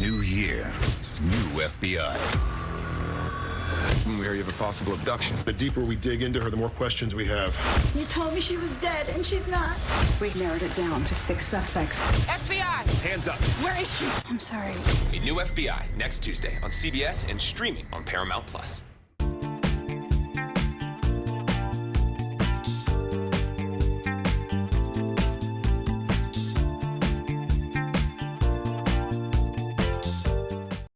New year, new FBI. We hear you have a possible abduction. The deeper we dig into her, the more questions we have. You told me she was dead, and she's not. We've narrowed it down to six suspects. FBI! Hands up. Where is she? I'm sorry. A new FBI next Tuesday on CBS and streaming on Paramount Plus.